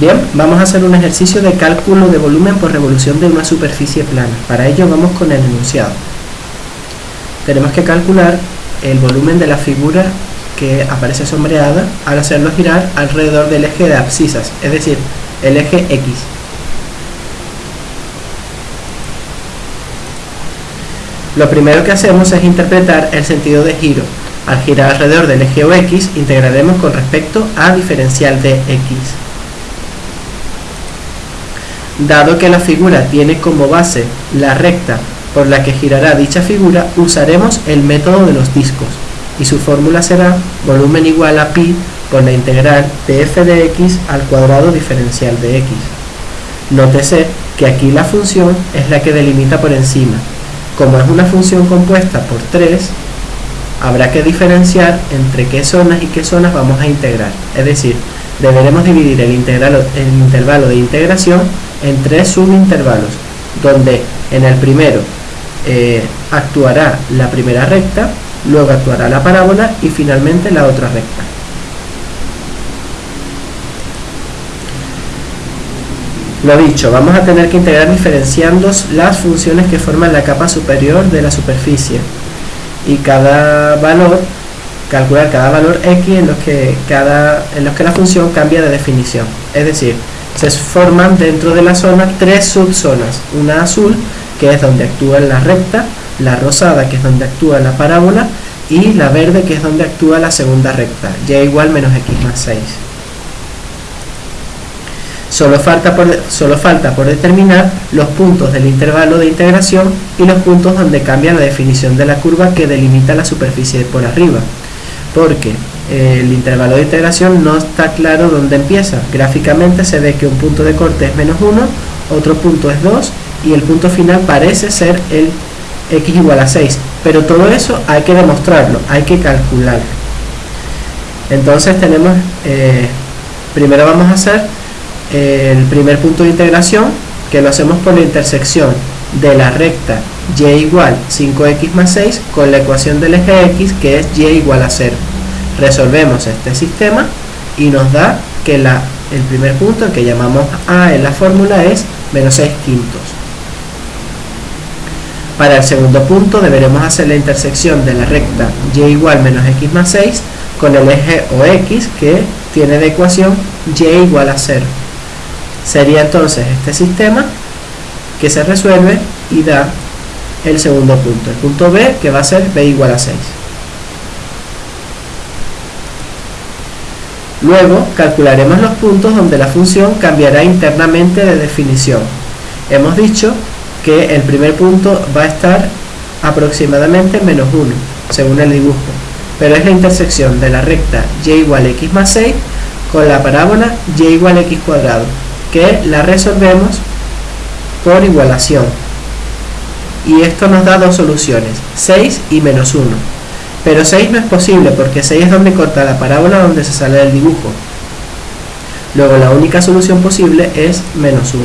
Bien, vamos a hacer un ejercicio de cálculo de volumen por revolución de una superficie plana. Para ello vamos con el enunciado. Tenemos que calcular el volumen de la figura que aparece sombreada al hacerlo girar alrededor del eje de abscisas, es decir, el eje X. Lo primero que hacemos es interpretar el sentido de giro. Al girar alrededor del eje OX, integraremos con respecto a diferencial de X. Dado que la figura tiene como base la recta por la que girará dicha figura, usaremos el método de los discos y su fórmula será volumen igual a pi por la integral de f de x al cuadrado diferencial de x. Nótese que aquí la función es la que delimita por encima. Como es una función compuesta por 3, habrá que diferenciar entre qué zonas y qué zonas vamos a integrar. Es decir, deberemos dividir el, el intervalo de integración en tres subintervalos, donde en el primero eh, actuará la primera recta, luego actuará la parábola y finalmente la otra recta. Lo dicho, vamos a tener que integrar diferenciando las funciones que forman la capa superior de la superficie y cada valor, calcular cada valor x en los que, cada, en los que la función cambia de definición. Es decir, se forman dentro de la zona tres subzonas, una azul que es donde actúa la recta, la rosada que es donde actúa la parábola y la verde que es donde actúa la segunda recta, y igual menos x más 6. Solo falta, por, solo falta por determinar los puntos del intervalo de integración y los puntos donde cambia la definición de la curva que delimita la superficie por arriba, porque el intervalo de integración no está claro dónde empieza. Gráficamente se ve que un punto de corte es menos 1, otro punto es 2 y el punto final parece ser el x igual a 6. Pero todo eso hay que demostrarlo, hay que calcularlo. Entonces tenemos, eh, primero vamos a hacer el primer punto de integración que lo hacemos por la intersección de la recta y igual 5x más 6 con la ecuación del eje x que es y igual a 0 resolvemos este sistema y nos da que la, el primer punto, que llamamos A en la fórmula, es menos 6 quintos. Para el segundo punto deberemos hacer la intersección de la recta y igual menos x más 6 con el eje OX que tiene de ecuación y igual a 0. Sería entonces este sistema que se resuelve y da el segundo punto. El punto B que va a ser b igual a 6. Luego calcularemos los puntos donde la función cambiará internamente de definición. Hemos dicho que el primer punto va a estar aproximadamente menos 1, según el dibujo, pero es la intersección de la recta y igual x más 6 con la parábola y igual x cuadrado, que la resolvemos por igualación. Y esto nos da dos soluciones, 6 y menos 1 pero 6 no es posible porque 6 es donde corta la parábola donde se sale del dibujo. Luego la única solución posible es menos 1.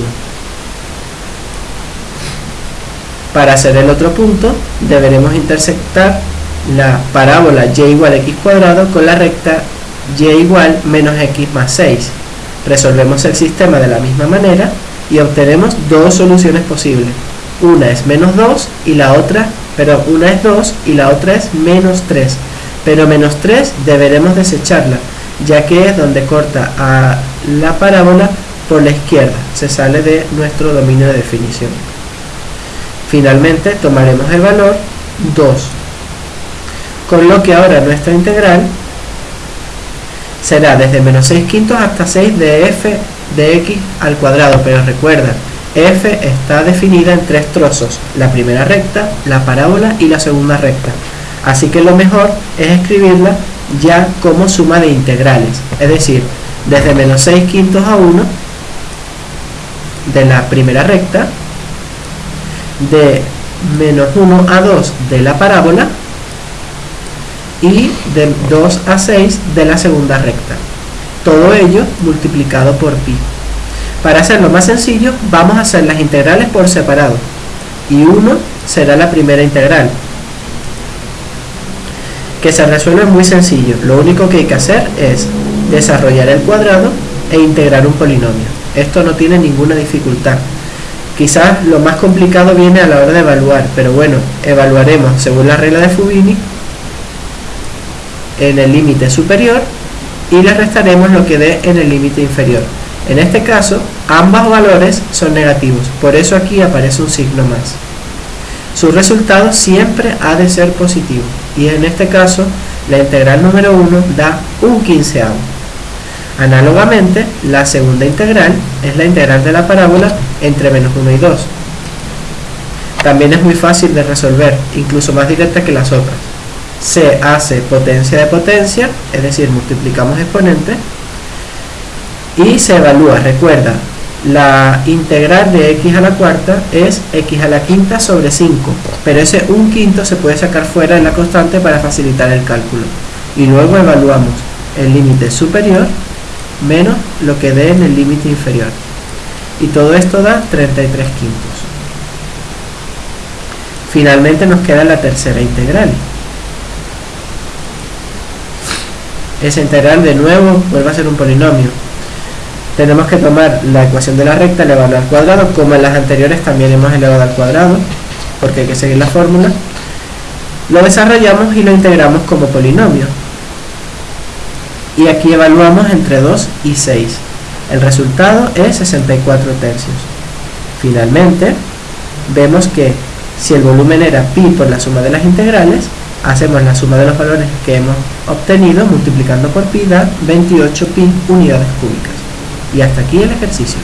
Para hacer el otro punto deberemos intersectar la parábola y igual x cuadrado con la recta y igual menos x más 6. Resolvemos el sistema de la misma manera y obtenemos dos soluciones posibles. Una es menos 2 y la otra pero una es 2 y la otra es menos 3 pero menos 3 deberemos desecharla ya que es donde corta a la parábola por la izquierda se sale de nuestro dominio de definición. Finalmente tomaremos el valor 2 con lo que ahora nuestra integral será desde menos 6 quintos hasta 6 de f de x al cuadrado. Pero recuerda f está definida en tres trozos, la primera recta, la parábola y la segunda recta. Así que lo mejor es escribirla ya como suma de integrales, es decir, desde menos 6 quintos a 1 de la primera recta, de menos 1 a 2 de la parábola y de 2 a 6 de la segunda recta. Todo ello multiplicado por pi. Para hacerlo más sencillo, vamos a hacer las integrales por separado. Y 1 será la primera integral. Que se resuelve muy sencillo. Lo único que hay que hacer es desarrollar el cuadrado e integrar un polinomio. Esto no tiene ninguna dificultad. Quizás lo más complicado viene a la hora de evaluar, pero bueno, evaluaremos según la regla de Fubini en el límite superior y le restaremos lo que dé en el límite inferior. En este caso, ambos valores son negativos, por eso aquí aparece un signo más. Su resultado siempre ha de ser positivo, y en este caso, la integral número 1 da un quinceavo. Análogamente, la segunda integral es la integral de la parábola entre menos 1 y 2. También es muy fácil de resolver, incluso más directa que las otras se hace potencia de potencia, es decir, multiplicamos exponentes, y se evalúa, recuerda, la integral de x a la cuarta es x a la quinta sobre 5, pero ese un quinto se puede sacar fuera de la constante para facilitar el cálculo. Y luego evaluamos el límite superior menos lo que dé en el límite inferior. Y todo esto da 33 quintos. Finalmente nos queda la tercera integral, esa integral de nuevo vuelve a ser un polinomio. Tenemos que tomar la ecuación de la recta elevada al cuadrado, como en las anteriores también hemos elevado al cuadrado, porque hay que seguir la fórmula. Lo desarrollamos y lo integramos como polinomio. Y aquí evaluamos entre 2 y 6. El resultado es 64 tercios. Finalmente, vemos que si el volumen era pi por la suma de las integrales, hacemos la suma de los valores que hemos obtenido multiplicando por pi da 28 pi unidades cúbicas. Y hasta aquí el ejercicio.